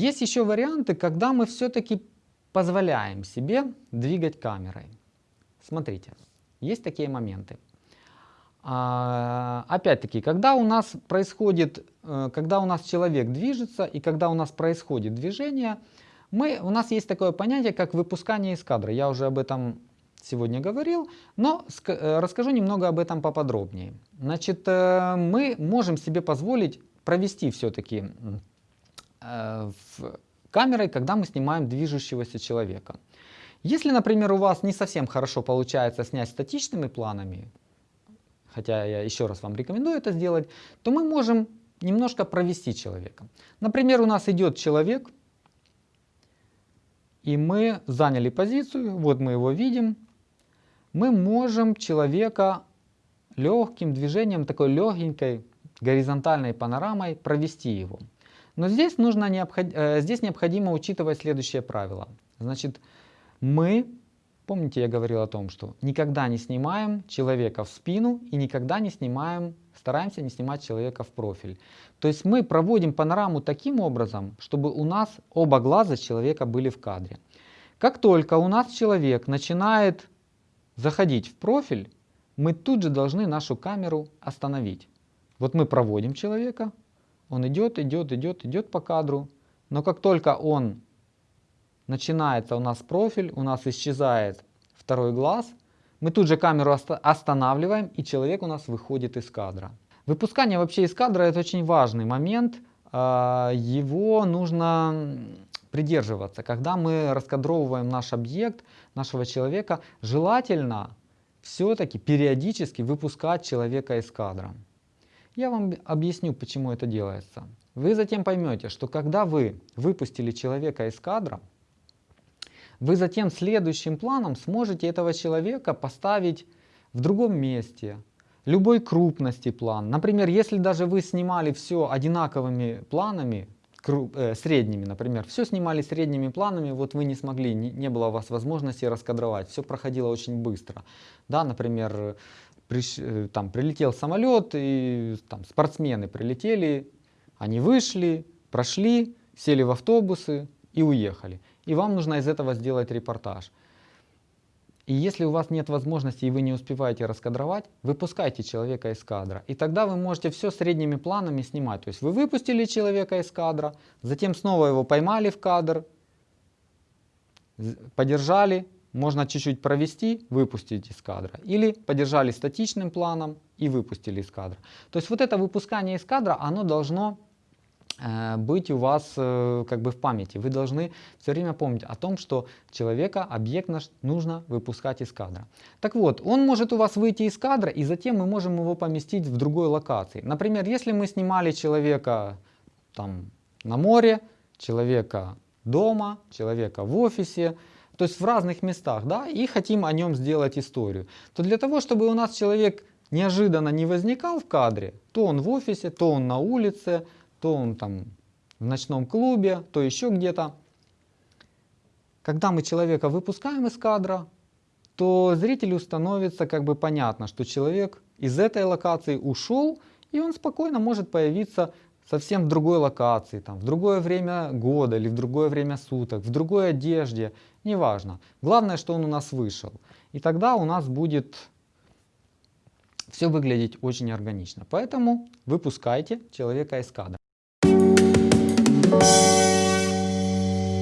Есть еще варианты, когда мы все-таки позволяем себе двигать камерой. Смотрите, есть такие моменты. А, Опять-таки, когда у нас происходит, э, когда у нас человек движется и когда у нас происходит движение, мы, у нас есть такое понятие, как выпускание из кадра. Я уже об этом сегодня говорил, но э, расскажу немного об этом поподробнее. Значит, э, мы можем себе позволить провести все-таки камерой, когда мы снимаем движущегося человека. Если, например, у вас не совсем хорошо получается снять статичными планами, хотя я еще раз вам рекомендую это сделать, то мы можем немножко провести человека. Например, у нас идет человек, и мы заняли позицию, вот мы его видим, мы можем человека легким движением, такой легенькой горизонтальной панорамой провести его. Но здесь, нужно необход... Э, здесь необходимо учитывать следующее правило. Значит, мы, помните, я говорил о том, что никогда не снимаем человека в спину и никогда не снимаем, стараемся не снимать человека в профиль. То есть мы проводим панораму таким образом, чтобы у нас оба глаза человека были в кадре. Как только у нас человек начинает заходить в профиль, мы тут же должны нашу камеру остановить. Вот мы проводим человека, он идет, идет, идет, идет по кадру, но как только он начинается у нас профиль, у нас исчезает второй глаз, мы тут же камеру останавливаем и человек у нас выходит из кадра. Выпускание вообще из кадра это очень важный момент, а, его нужно придерживаться. Когда мы раскадровываем наш объект, нашего человека, желательно все-таки периодически выпускать человека из кадра. Я вам объясню, почему это делается. Вы затем поймете, что когда вы выпустили человека из кадра, вы затем следующим планом сможете этого человека поставить в другом месте, любой крупности план. Например, если даже вы снимали все одинаковыми планами, э, средними, например, все снимали средними планами, вот вы не смогли, не, не было у вас возможности раскадровать, все проходило очень быстро. Да, например, приш, э, там прилетел самолет, и там спортсмены прилетели, они вышли, прошли, сели в автобусы и уехали и вам нужно из этого сделать репортаж. И если у вас нет возможности и вы не успеваете раскадровать, выпускайте человека из кадра. И тогда вы можете все средними планами снимать. То есть вы выпустили человека из кадра, затем снова его поймали в кадр, подержали, можно чуть-чуть провести, выпустить из кадра. Или подержали статичным планом и выпустили из кадра. То есть вот это выпускание из кадра, оно должно Э, быть у вас э, как бы в памяти. Вы должны все время помнить о том, что человека, объект наш нужно выпускать из кадра. Так вот, он может у вас выйти из кадра, и затем мы можем его поместить в другой локации. Например, если мы снимали человека там, на море, человека дома, человека в офисе, то есть в разных местах, да, и хотим о нем сделать историю, то для того, чтобы у нас человек неожиданно не возникал в кадре, то он в офисе, то он на улице, то он там в ночном клубе, то еще где-то. Когда мы человека выпускаем из кадра, то зрителю становится как бы понятно, что человек из этой локации ушел, и он спокойно может появиться совсем в другой локации, там, в другое время года или в другое время суток, в другой одежде, неважно. Главное, что он у нас вышел. И тогда у нас будет все выглядеть очень органично. Поэтому выпускайте человека из кадра.